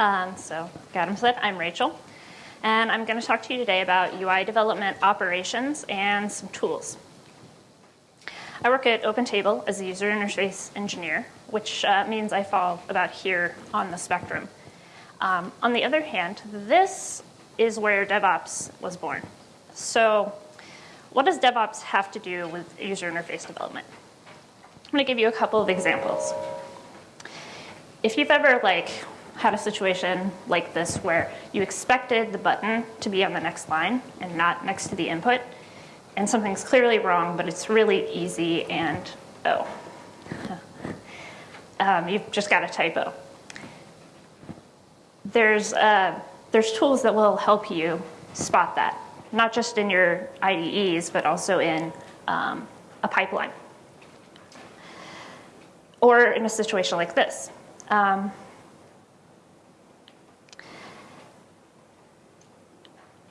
Um, so, Adam said, I'm Rachel, and I'm going to talk to you today about UI development operations and some tools. I work at OpenTable as a user interface engineer, which uh, means I fall about here on the spectrum. Um, on the other hand, this is where DevOps was born. So, what does DevOps have to do with user interface development? I'm going to give you a couple of examples. If you've ever like had a situation like this where you expected the button to be on the next line and not next to the input, and something's clearly wrong, but it's really easy and, oh, um, you've just got a typo. There's, uh, there's tools that will help you spot that, not just in your IDEs, but also in um, a pipeline. Or in a situation like this. Um,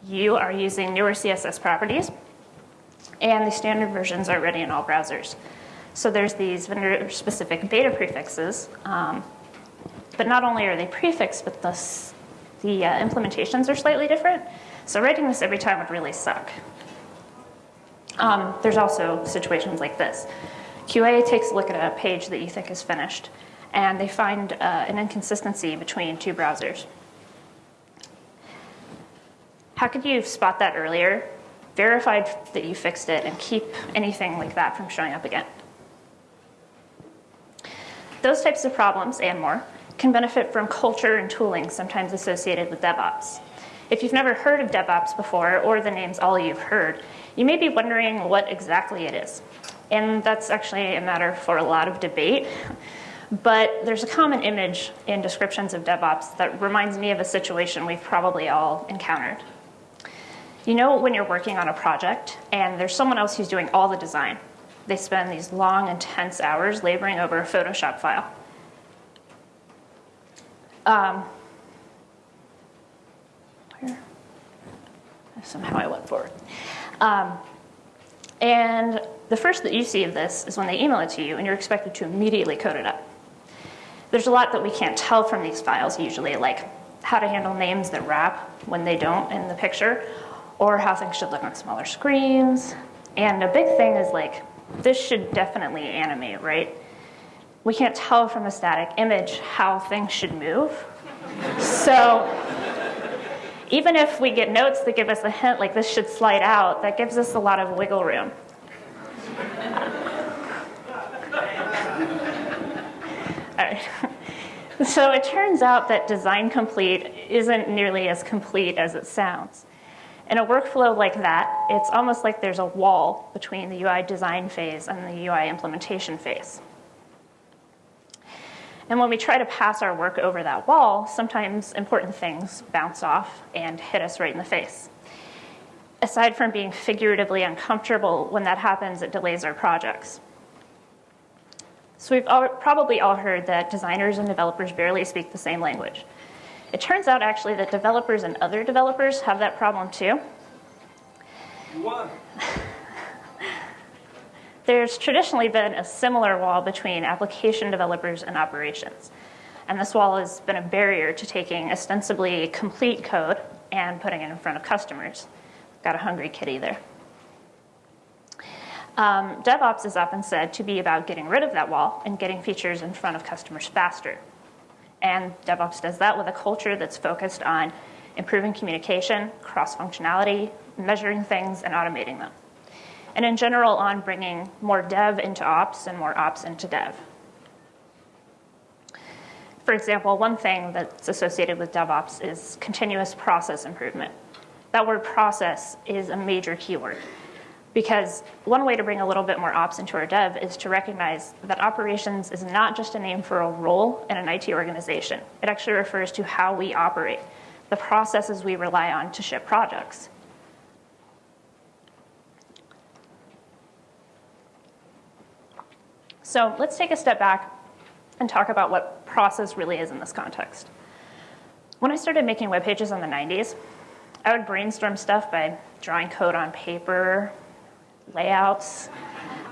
you are using newer CSS properties, and the standard versions are ready in all browsers. So there's these vendor-specific beta prefixes, um, but not only are they prefixed, but the, the uh, implementations are slightly different. So writing this every time would really suck. Um, there's also situations like this. QA takes a look at a page that you think is finished, and they find uh, an inconsistency between two browsers. How could you spot that earlier, verify that you fixed it, and keep anything like that from showing up again? Those types of problems and more can benefit from culture and tooling sometimes associated with DevOps. If you've never heard of DevOps before, or the name's all you've heard, you may be wondering what exactly it is. And that's actually a matter for a lot of debate. But there's a common image in descriptions of DevOps that reminds me of a situation we've probably all encountered. You know when you're working on a project and there's someone else who's doing all the design. They spend these long, intense hours laboring over a Photoshop file. Um, where? Somehow I went forward. Um, and the first that you see of this is when they email it to you and you're expected to immediately code it up. There's a lot that we can't tell from these files usually, like how to handle names that wrap when they don't in the picture, or how things should look on smaller screens. And a big thing is like, this should definitely animate, right? We can't tell from a static image how things should move. So even if we get notes that give us a hint like this should slide out, that gives us a lot of wiggle room. All right. So it turns out that design complete isn't nearly as complete as it sounds. In a workflow like that, it's almost like there's a wall between the UI design phase and the UI implementation phase. And when we try to pass our work over that wall, sometimes important things bounce off and hit us right in the face. Aside from being figuratively uncomfortable, when that happens, it delays our projects. So we've all, probably all heard that designers and developers barely speak the same language. It turns out actually that developers and other developers have that problem too. You won. There's traditionally been a similar wall between application developers and operations. And this wall has been a barrier to taking ostensibly complete code and putting it in front of customers. Got a hungry kitty there. Um, DevOps is often said to be about getting rid of that wall and getting features in front of customers faster. And DevOps does that with a culture that's focused on improving communication, cross functionality, measuring things, and automating them and in general on bringing more dev into ops and more ops into dev. For example, one thing that's associated with DevOps is continuous process improvement. That word process is a major keyword because one way to bring a little bit more ops into our dev is to recognize that operations is not just a name for a role in an IT organization. It actually refers to how we operate, the processes we rely on to ship projects. So let's take a step back and talk about what process really is in this context. When I started making web pages in the 90s, I would brainstorm stuff by drawing code on paper, layouts.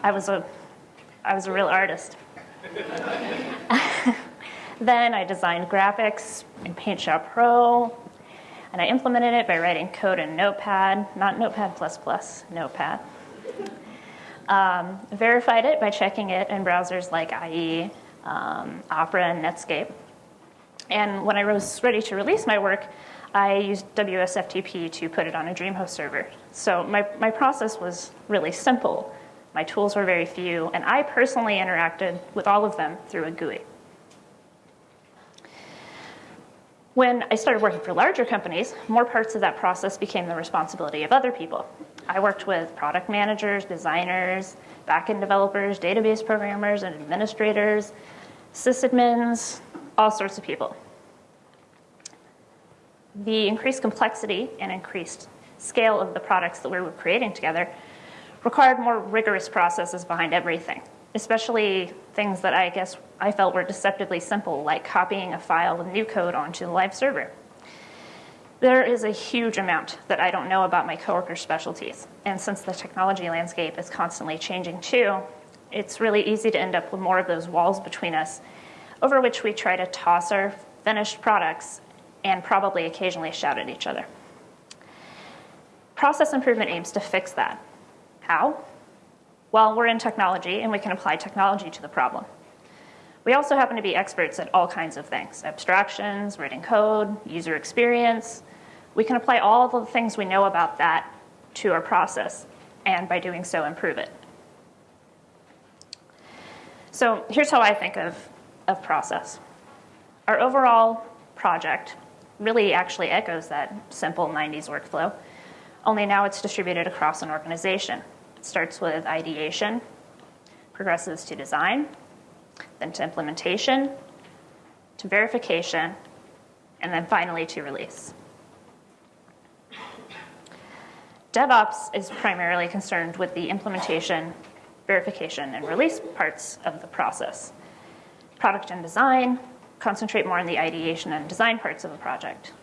I was a, I was a real artist. Then I designed graphics in Paint Shop Pro, and I implemented it by writing code in Notepad, not Notepad++, Notepad. Um, verified it by checking it in browsers like IE, um, Opera, and Netscape. And when I was ready to release my work, I used WSFTP to put it on a DreamHost server. So my, my process was really simple. My tools were very few, and I personally interacted with all of them through a GUI. When I started working for larger companies, more parts of that process became the responsibility of other people. I worked with product managers, designers, backend developers, database programmers, and administrators, sysadmins, all sorts of people. The increased complexity and increased scale of the products that we were creating together required more rigorous processes behind everything, especially things that I guess I felt were deceptively simple, like copying a file of new code onto the live server. There is a huge amount that I don't know about my coworkers' specialties. And since the technology landscape is constantly changing too, it's really easy to end up with more of those walls between us over which we try to toss our finished products and probably occasionally shout at each other. Process improvement aims to fix that. How? Well, we're in technology and we can apply technology to the problem. We also happen to be experts at all kinds of things abstractions, writing code, user experience. We can apply all the things we know about that to our process, and by doing so, improve it. So here's how I think of, of process. Our overall project really actually echoes that simple 90s workflow, only now it's distributed across an organization. It starts with ideation, progresses to design, then to implementation, to verification, and then finally to release. DevOps is primarily concerned with the implementation, verification, and release parts of the process. Product and design concentrate more on the ideation and design parts of a project.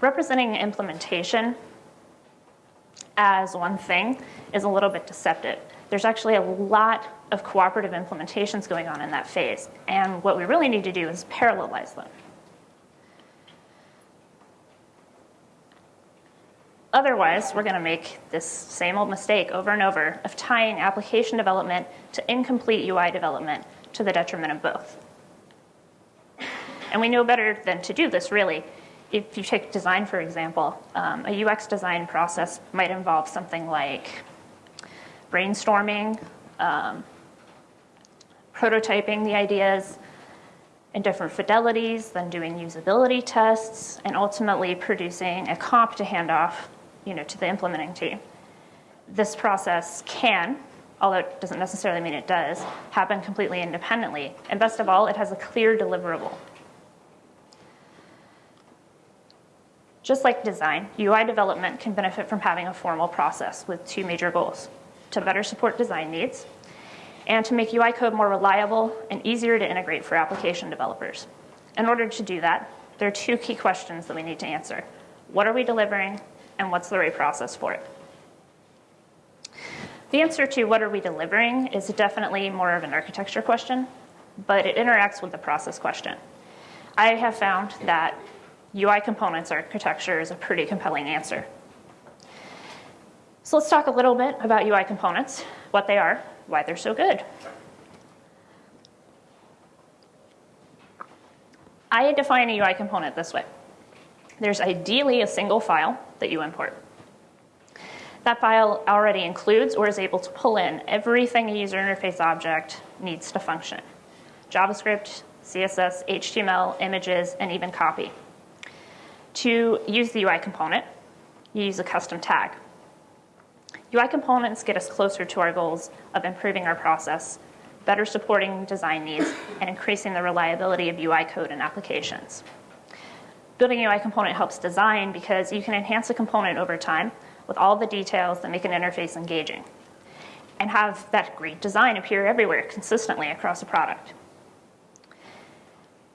Representing implementation as one thing is a little bit deceptive. There's actually a lot of cooperative implementations going on in that phase, and what we really need to do is parallelize them. Otherwise, we're going to make this same old mistake over and over of tying application development to incomplete UI development to the detriment of both. And we know better than to do this, really. If you take design, for example, um, a UX design process might involve something like brainstorming, um, prototyping the ideas in different fidelities, then doing usability tests, and ultimately producing a comp to hand off you know, to the implementing team. This process can, although it doesn't necessarily mean it does, happen completely independently. And best of all, it has a clear deliverable. Just like design, UI development can benefit from having a formal process with two major goals to better support design needs and to make UI code more reliable and easier to integrate for application developers. In order to do that, there are two key questions that we need to answer. What are we delivering, and what's the right process for it? The answer to what are we delivering is definitely more of an architecture question, but it interacts with the process question. I have found that UI components architecture is a pretty compelling answer. So let's talk a little bit about UI components, what they are, why they're so good. I define a UI component this way. There's ideally a single file that you import. That file already includes or is able to pull in everything a user interface object needs to function. JavaScript, CSS, HTML, images, and even copy. To use the UI component, you use a custom tag. UI components get us closer to our goals of improving our process, better supporting design needs, and increasing the reliability of UI code and applications. Building a UI component helps design because you can enhance a component over time with all the details that make an interface engaging and have that great design appear everywhere consistently across a product.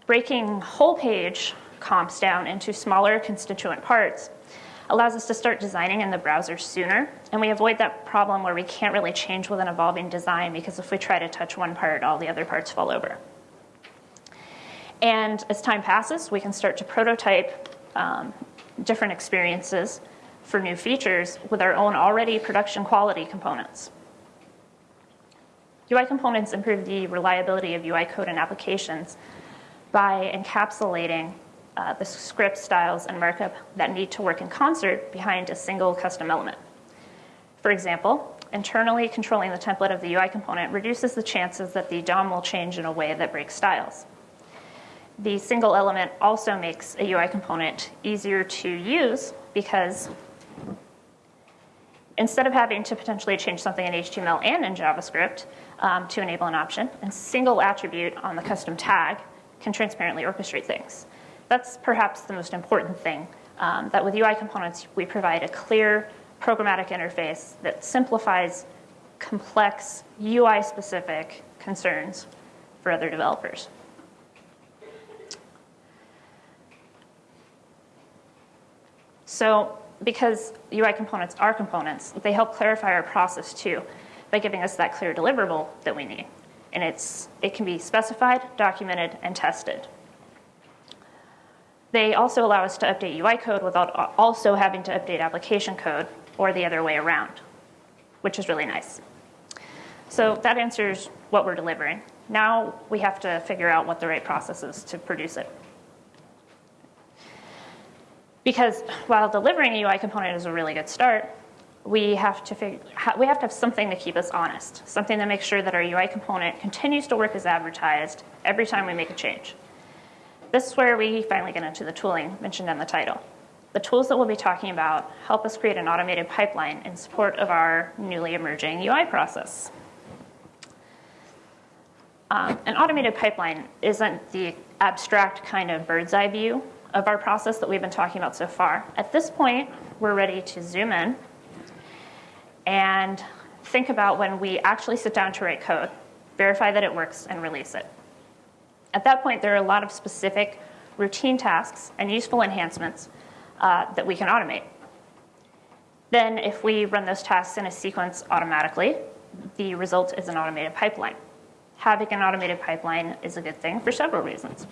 Breaking whole page comps down into smaller constituent parts allows us to start designing in the browser sooner, and we avoid that problem where we can't really change with an evolving design because if we try to touch one part, all the other parts fall over. And as time passes, we can start to prototype um, different experiences for new features with our own already production quality components. UI components improve the reliability of UI code and applications by encapsulating uh, the script styles and markup that need to work in concert behind a single custom element. For example, internally controlling the template of the UI component reduces the chances that the DOM will change in a way that breaks styles. The single element also makes a UI component easier to use because instead of having to potentially change something in HTML and in JavaScript um, to enable an option, a single attribute on the custom tag can transparently orchestrate things. That's perhaps the most important thing, um, that with UI components, we provide a clear programmatic interface that simplifies complex UI-specific concerns for other developers. So because UI components are components, they help clarify our process too by giving us that clear deliverable that we need. And it's, it can be specified, documented, and tested. They also allow us to update UI code without also having to update application code or the other way around, which is really nice. So that answers what we're delivering. Now we have to figure out what the right process is to produce it. Because while delivering a UI component is a really good start, we have to figure, we have to have something to keep us honest, something that makes sure that our UI component continues to work as advertised every time we make a change. This is where we finally get into the tooling mentioned in the title. The tools that we'll be talking about help us create an automated pipeline in support of our newly emerging UI process. Um, an automated pipeline isn't the abstract kind of bird's eye view of our process that we've been talking about so far. At this point, we're ready to zoom in and think about when we actually sit down to write code, verify that it works, and release it. At that point, there are a lot of specific routine tasks and useful enhancements uh, that we can automate. Then, if we run those tasks in a sequence automatically, the result is an automated pipeline. Having an automated pipeline is a good thing for several reasons.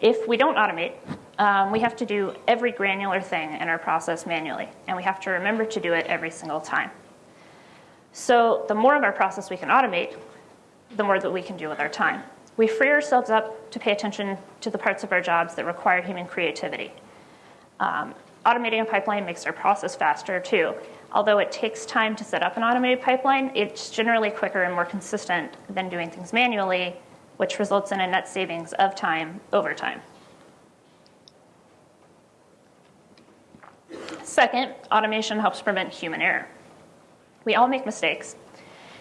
If we don't automate, um, we have to do every granular thing in our process manually, and we have to remember to do it every single time. So the more of our process we can automate, the more that we can do with our time. We free ourselves up to pay attention to the parts of our jobs that require human creativity. Um, automating a pipeline makes our process faster too. Although it takes time to set up an automated pipeline, it's generally quicker and more consistent than doing things manually which results in a net savings of time over time. Second, automation helps prevent human error. We all make mistakes,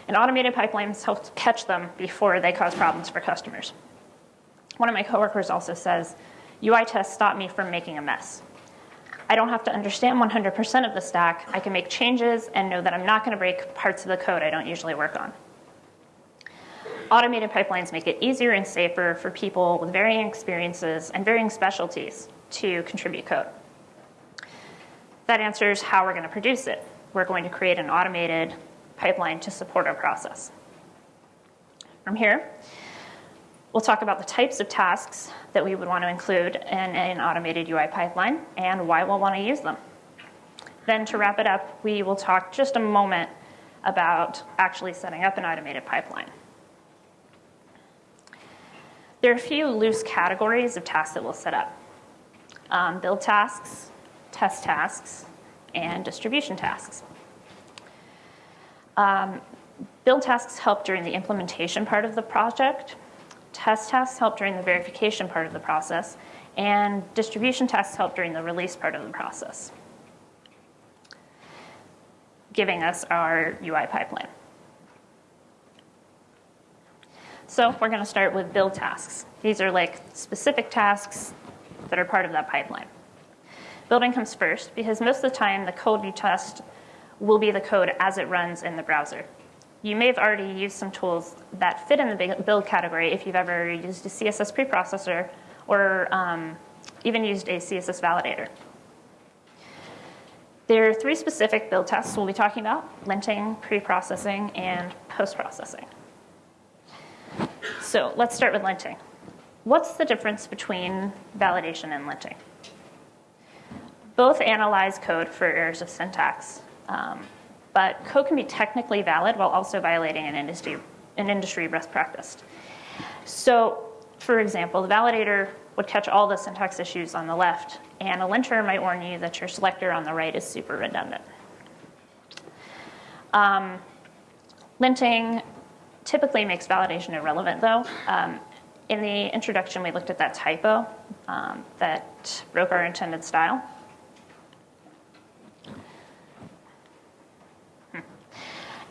and automated pipelines help catch them before they cause problems for customers. One of my coworkers also says, UI tests stop me from making a mess. I don't have to understand 100% of the stack. I can make changes and know that I'm not going to break parts of the code I don't usually work on. Automated pipelines make it easier and safer for people with varying experiences and varying specialties to contribute code. That answers how we're going to produce it. We're going to create an automated pipeline to support our process. From here, we'll talk about the types of tasks that we would want to include in an automated UI pipeline and why we'll want to use them. Then to wrap it up, we will talk just a moment about actually setting up an automated pipeline. There are a few loose categories of tasks that we'll set up. Um, build tasks, test tasks, and distribution tasks. Um, build tasks help during the implementation part of the project. Test tasks help during the verification part of the process. And distribution tasks help during the release part of the process, giving us our UI pipeline. So we're going to start with build tasks. These are like specific tasks that are part of that pipeline. Building comes first because most of the time the code you test will be the code as it runs in the browser. You may have already used some tools that fit in the build category if you've ever used a CSS preprocessor or um, even used a CSS validator. There are three specific build tests we'll be talking about, linting, preprocessing, and post-processing. So let's start with linting. what's the difference between validation and linting? Both analyze code for errors of syntax, um, but code can be technically valid while also violating an industry, an industry best practice. So, for example, the validator would catch all the syntax issues on the left, and a linter might warn you that your selector on the right is super redundant. Um, linting typically makes validation irrelevant, though. Um, in the introduction, we looked at that typo um, that broke our intended style. Hmm.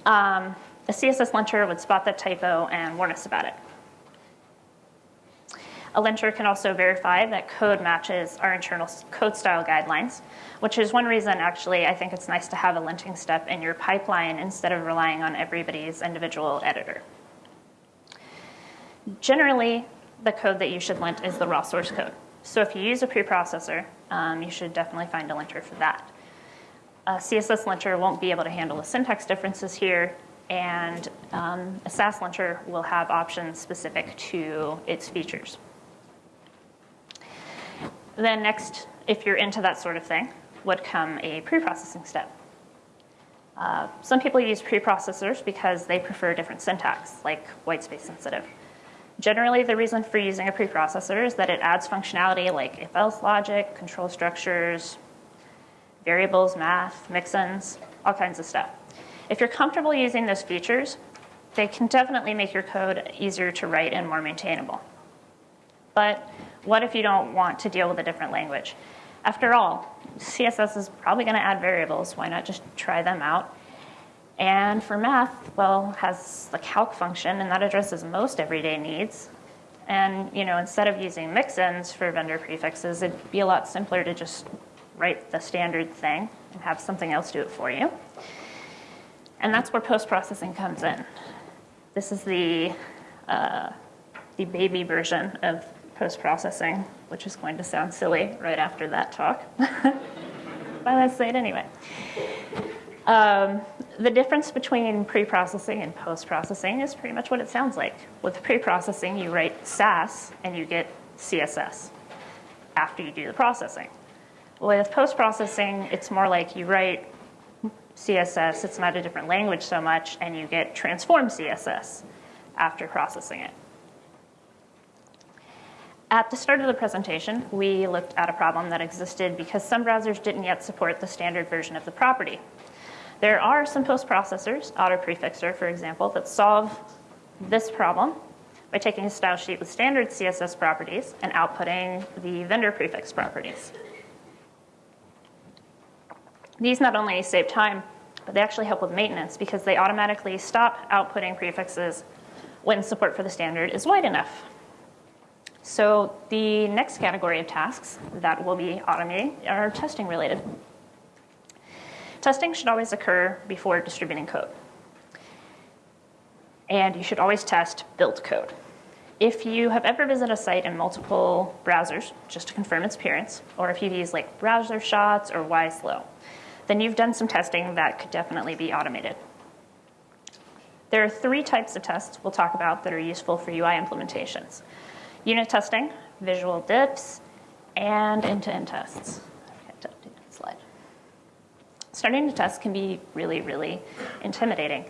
Um, a CSS linter would spot that typo and warn us about it. A linter can also verify that code matches our internal code style guidelines, which is one reason actually I think it's nice to have a linting step in your pipeline instead of relying on everybody's individual editor. Generally, the code that you should lint is the raw source code. So if you use a preprocessor, um, you should definitely find a linter for that. A CSS linter won't be able to handle the syntax differences here, and um, a Sass linter will have options specific to its features. Then next, if you're into that sort of thing, would come a preprocessing step. Uh, some people use preprocessors because they prefer different syntax, like whitespace sensitive. Generally, the reason for using a preprocessor is that it adds functionality like if-else logic, control structures, variables, math, mixins, all kinds of stuff. If you're comfortable using those features, they can definitely make your code easier to write and more maintainable. But what if you don't want to deal with a different language? After all, CSS is probably going to add variables. Why not just try them out and for math, well, has the calc function, and that addresses most everyday needs. And you know, instead of using mixins for vendor prefixes, it'd be a lot simpler to just write the standard thing and have something else do it for you. And that's where post-processing comes in. This is the, uh, the baby version of post-processing, which is going to sound silly right after that talk. but let's say it anyway. Um, the difference between pre-processing and post-processing is pretty much what it sounds like. With pre-processing, you write Sass and you get CSS after you do the processing. With post-processing, it's more like you write CSS, it's not a different language so much, and you get transform CSS after processing it. At the start of the presentation, we looked at a problem that existed because some browsers didn't yet support the standard version of the property. There are some post-processors, AutoPrefixer, for example, that solve this problem by taking a style sheet with standard CSS properties and outputting the vendor prefix properties. These not only save time, but they actually help with maintenance because they automatically stop outputting prefixes when support for the standard is wide enough. So the next category of tasks that will be automating are testing related. Testing should always occur before distributing code. And you should always test built code. If you have ever visited a site in multiple browsers, just to confirm its appearance, or if you've used like Browsershots or YSlow, then you've done some testing that could definitely be automated. There are three types of tests we'll talk about that are useful for UI implementations. Unit testing, visual diffs, and end-to-end -end tests. Starting to test can be really, really intimidating.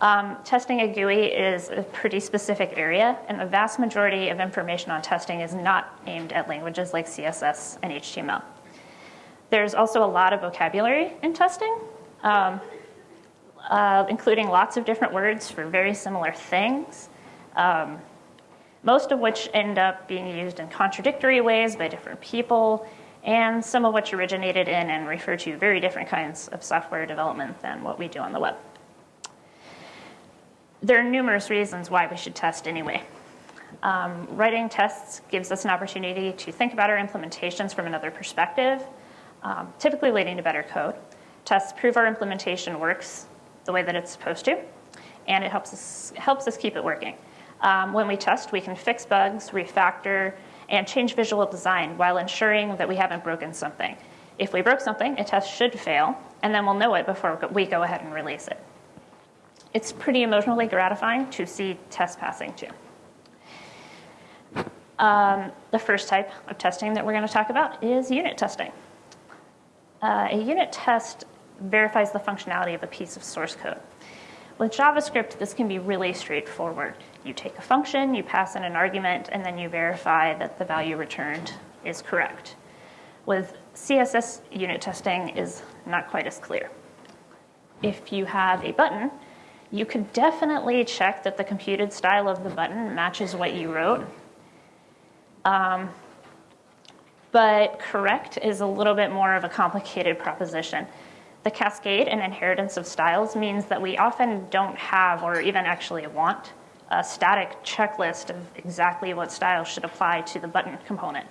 Um, testing a GUI is a pretty specific area, and the vast majority of information on testing is not aimed at languages like CSS and HTML. There's also a lot of vocabulary in testing, um, uh, including lots of different words for very similar things, um, most of which end up being used in contradictory ways by different people and some of which originated in and refer to very different kinds of software development than what we do on the web. There are numerous reasons why we should test anyway. Um, writing tests gives us an opportunity to think about our implementations from another perspective, um, typically leading to better code. Tests prove our implementation works the way that it's supposed to, and it helps us, helps us keep it working. Um, when we test, we can fix bugs, refactor, and change visual design while ensuring that we haven't broken something. If we broke something, a test should fail, and then we'll know it before we go ahead and release it. It's pretty emotionally gratifying to see tests passing too. Um, the first type of testing that we're going to talk about is unit testing. Uh, a unit test verifies the functionality of a piece of source code. With JavaScript, this can be really straightforward. You take a function, you pass in an argument, and then you verify that the value returned is correct. With CSS, unit testing is not quite as clear. If you have a button, you could definitely check that the computed style of the button matches what you wrote. Um, but correct is a little bit more of a complicated proposition. The cascade and inheritance of styles means that we often don't have, or even actually want, a static checklist of exactly what styles should apply to the button component.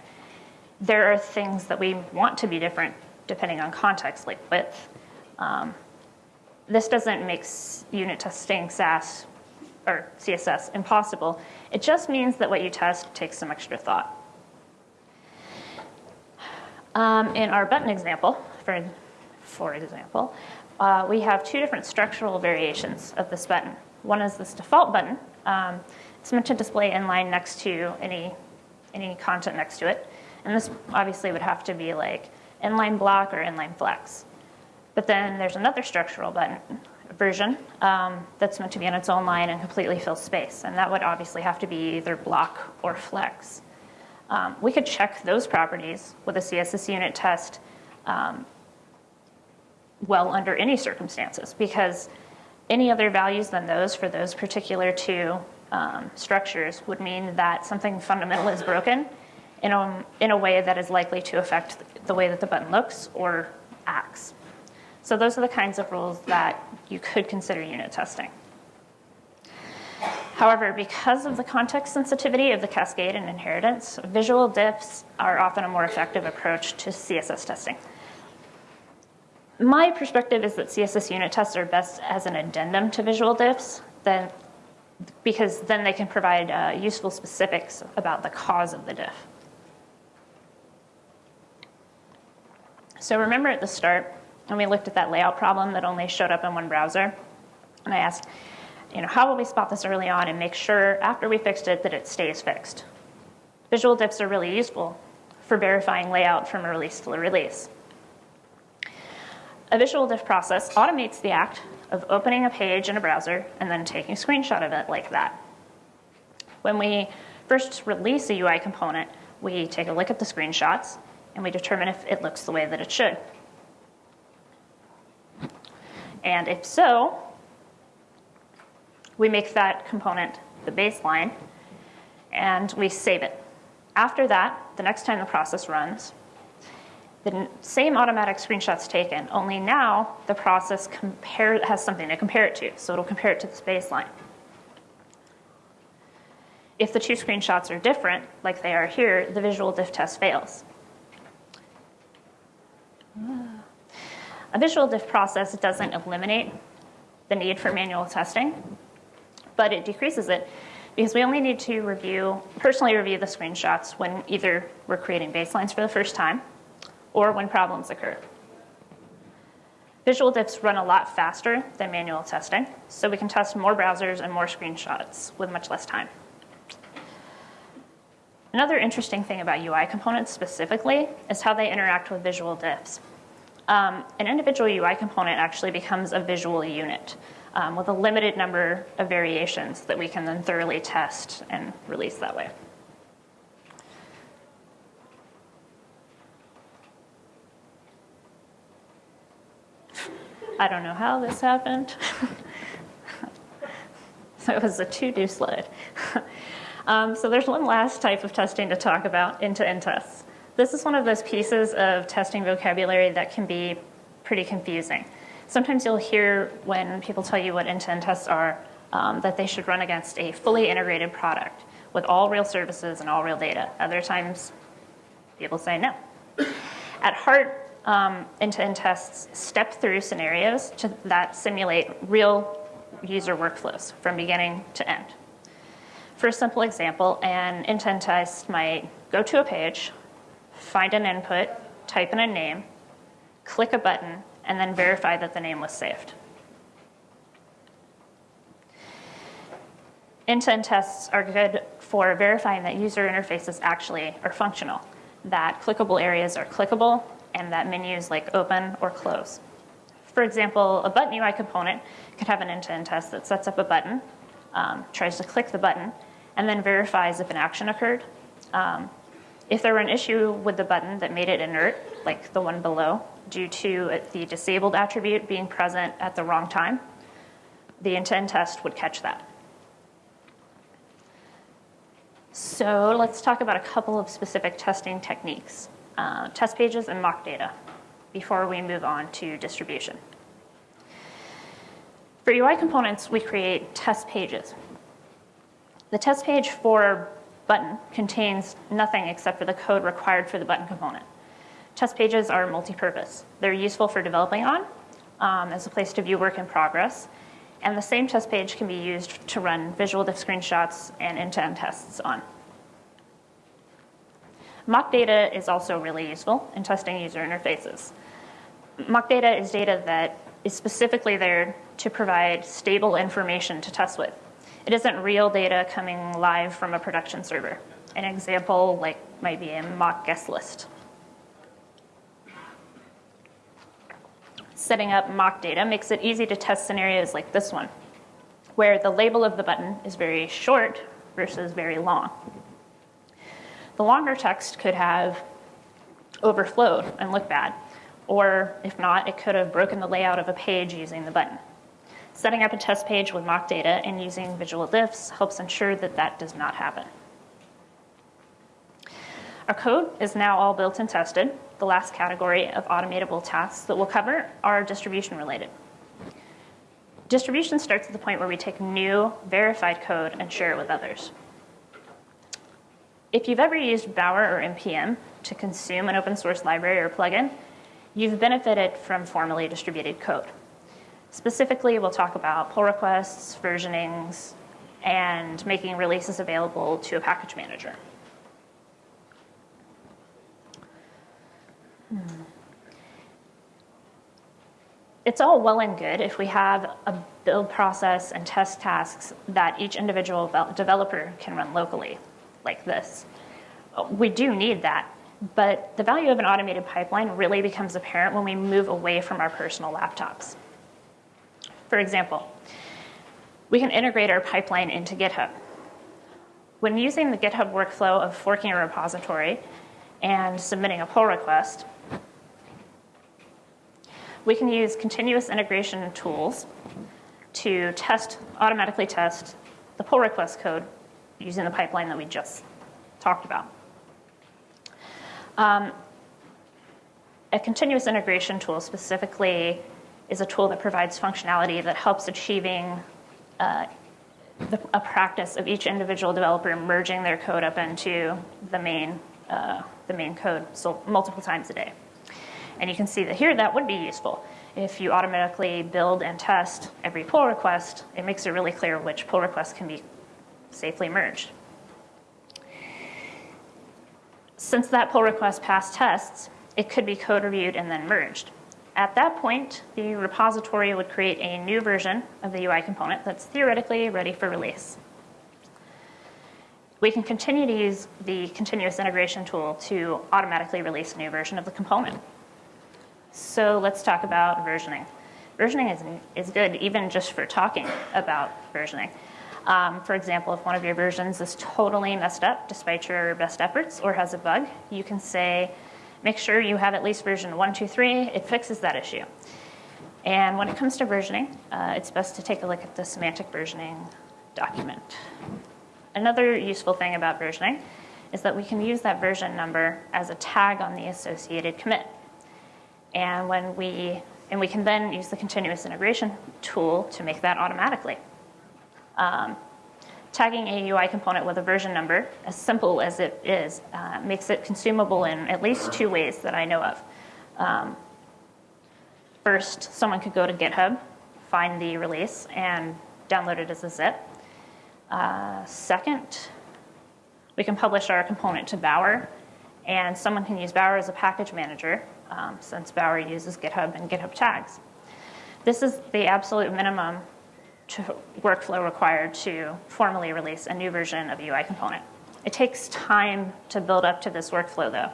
There are things that we want to be different depending on context, like width. Um, this doesn't make unit testing Sass or CSS impossible. It just means that what you test takes some extra thought. Um, in our button example, for, for example, uh, we have two different structural variations of this button. One is this default button. Um, it's meant to display inline next to any, any content next to it. And this obviously would have to be like inline block or inline flex. But then there's another structural button version um, that's meant to be on its own line and completely fill space. And that would obviously have to be either block or flex. Um, we could check those properties with a CSS unit test um, well under any circumstances because any other values than those for those particular two um, structures would mean that something fundamental is broken in a, in a way that is likely to affect the way that the button looks or acts. So those are the kinds of rules that you could consider unit testing. However, because of the context sensitivity of the cascade and inheritance, visual diffs are often a more effective approach to CSS testing. My perspective is that CSS unit tests are best as an addendum to visual diffs, then, because then they can provide uh, useful specifics about the cause of the diff. So remember at the start, when we looked at that layout problem that only showed up in one browser, and I asked, you know, how will we spot this early on and make sure after we fixed it that it stays fixed? Visual diffs are really useful for verifying layout from a release to a release. A visual diff process automates the act of opening a page in a browser and then taking a screenshot of it like that. When we first release a UI component, we take a look at the screenshots and we determine if it looks the way that it should. And if so, we make that component the baseline and we save it. After that, the next time the process runs, the same automatic screenshot's taken, only now the process compare, has something to compare it to, so it'll compare it to this baseline. If the two screenshots are different, like they are here, the visual diff test fails. A visual diff process doesn't eliminate the need for manual testing, but it decreases it because we only need to review, personally review the screenshots when either we're creating baselines for the first time or when problems occur. Visual diffs run a lot faster than manual testing, so we can test more browsers and more screenshots with much less time. Another interesting thing about UI components specifically is how they interact with visual diffs. Um, an individual UI component actually becomes a visual unit um, with a limited number of variations that we can then thoroughly test and release that way. I don't know how this happened. so it was a to-do slide. um, so there's one last type of testing to talk about, end-to-end tests. This is one of those pieces of testing vocabulary that can be pretty confusing. Sometimes you'll hear when people tell you what end-to-end tests are um, that they should run against a fully integrated product with all real services and all real data. Other times, people say no. At heart, um, tests step through scenarios to, that simulate real user workflows from beginning to end. For a simple example, an end-to-end test might go to a page, find an input, type in a name, click a button, and then verify that the name was saved. End-to-end tests are good for verifying that user interfaces actually are functional, that clickable areas are clickable, and that menus like open or close. For example, a button UI component could have an end-to-end test that sets up a button, um, tries to click the button, and then verifies if an action occurred. Um, if there were an issue with the button that made it inert, like the one below, due to the disabled attribute being present at the wrong time, the end-to-end test would catch that. So let's talk about a couple of specific testing techniques, uh, test pages and mock data, before we move on to distribution. For UI components, we create test pages. The test page for button contains nothing except for the code required for the button component. Test pages are multi-purpose. They're useful for developing on um, as a place to view work in progress, and the same test page can be used to run visual diff screenshots and end-to-end tests on. Mock data is also really useful in testing user interfaces. Mock data is data that is specifically there to provide stable information to test with. It isn't real data coming live from a production server. An example like might be a mock guest list. setting up mock data makes it easy to test scenarios like this one, where the label of the button is very short versus very long. The longer text could have overflowed and looked bad, or if not, it could have broken the layout of a page using the button. Setting up a test page with mock data and using visual diffs helps ensure that that does not happen. Our code is now all built and tested. The last category of automatable tasks that we'll cover are distribution related. Distribution starts at the point where we take new verified code and share it with others. If you've ever used Bower or NPM to consume an open source library or plugin, you've benefited from formally distributed code. Specifically, we'll talk about pull requests, versionings, and making releases available to a package manager. Hmm. It's all well and good if we have a build process and test tasks that each individual developer can run locally, like this. Uh, we do need that, but the value of an automated pipeline really becomes apparent when we move away from our personal laptops. For example, we can integrate our pipeline into GitHub. When using the GitHub workflow of forking a repository and submitting a pull request, we can use continuous integration tools to test, automatically test the pull request code using the pipeline that we just talked about. Um, a continuous integration tool specifically is a tool that provides functionality that helps achieving uh, the, a practice of each individual developer merging their code up into the main, uh, the main code so multiple times a day. And you can see that here that would be useful. If you automatically build and test every pull request, it makes it really clear which pull requests can be safely merged. Since that pull request passed tests, it could be code reviewed and then merged. At that point, the repository would create a new version of the UI component that's theoretically ready for release. We can continue to use the continuous integration tool to automatically release a new version of the component. So let's talk about versioning. Versioning is, is good even just for talking about versioning. Um, for example, if one of your versions is totally messed up despite your best efforts or has a bug, you can say, make sure you have at least version 123, it fixes that issue. And when it comes to versioning, uh, it's best to take a look at the semantic versioning document. Another useful thing about versioning is that we can use that version number as a tag on the associated commit. And when we, and we can then use the continuous integration tool to make that automatically. Um, tagging a UI component with a version number, as simple as it is, uh, makes it consumable in at least two ways that I know of. Um, first, someone could go to GitHub, find the release, and download it as a zip. Uh, second, we can publish our component to Bower, and someone can use Bower as a package manager um, since Bower uses GitHub and GitHub tags. This is the absolute minimum workflow required to formally release a new version of a UI component. It takes time to build up to this workflow though.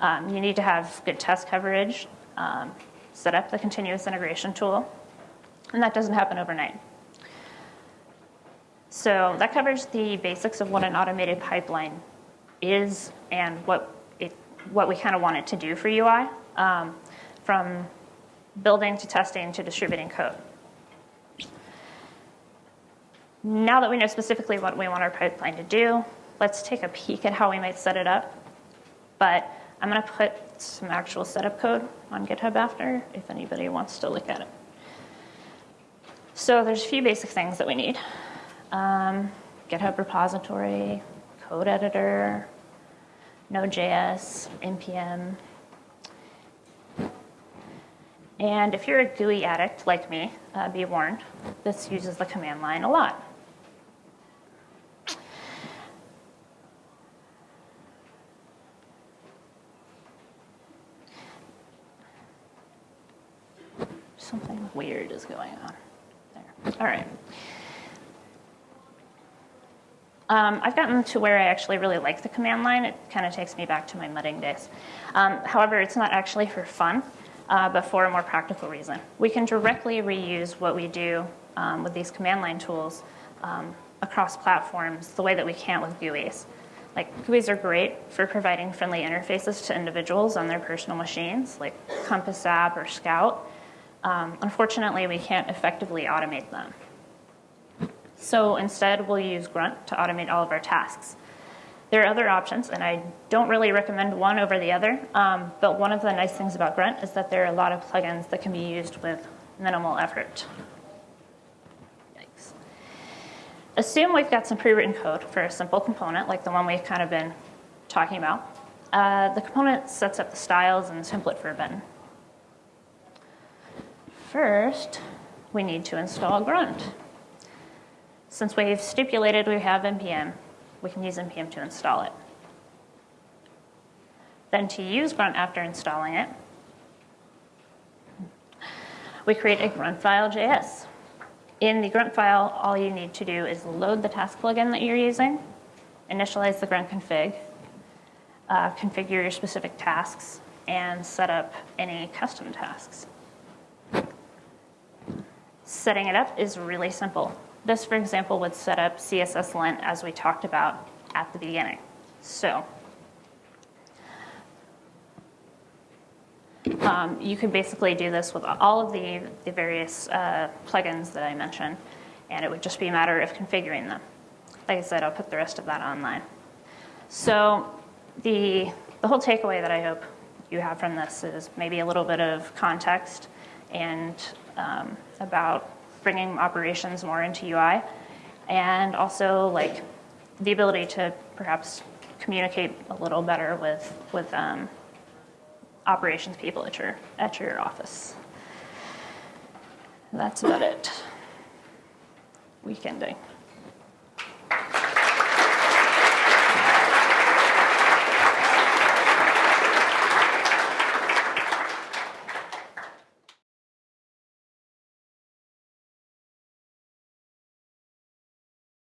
Um, you need to have good test coverage, um, set up the continuous integration tool, and that doesn't happen overnight. So that covers the basics of what an automated pipeline is and what it, what we kind of want it to do for UI, um, from building to testing to distributing code. Now that we know specifically what we want our pipeline to do, let's take a peek at how we might set it up. But I'm going to put some actual setup code on GitHub after if anybody wants to look at it. So there's a few basic things that we need. Um, GitHub repository, code editor, Node.js, NPM. And if you're a GUI addict like me, uh, be warned, this uses the command line a lot. Something weird is going on there. All right. Um, I've gotten to where I actually really like the command line. It kind of takes me back to my mudding days. Um, however, it's not actually for fun, uh, but for a more practical reason. We can directly reuse what we do um, with these command line tools um, across platforms the way that we can't with GUIs. Like GUIs are great for providing friendly interfaces to individuals on their personal machines, like Compass app or Scout. Um, unfortunately, we can't effectively automate them. So instead, we'll use Grunt to automate all of our tasks. There are other options, and I don't really recommend one over the other, um, but one of the nice things about Grunt is that there are a lot of plugins that can be used with minimal effort. Yikes. Assume we've got some pre-written code for a simple component, like the one we've kind of been talking about. Uh, the component sets up the styles and the template for a button. First, we need to install Grunt. Since we've stipulated we have NPM, we can use NPM to install it. Then to use Grunt after installing it, we create a Gruntfile.js. In the grunt file, all you need to do is load the task plugin that you're using, initialize the grunt config, uh, configure your specific tasks, and set up any custom tasks. Setting it up is really simple. This, for example, would set up CSS lint as we talked about at the beginning. So um, you could basically do this with all of the, the various uh, plugins that I mentioned, and it would just be a matter of configuring them. Like I said, I'll put the rest of that online. So the, the whole takeaway that I hope you have from this is maybe a little bit of context and um, about bringing operations more into UI, and also like the ability to perhaps communicate a little better with with um, operations people at your at your office. That's about it. Weekending.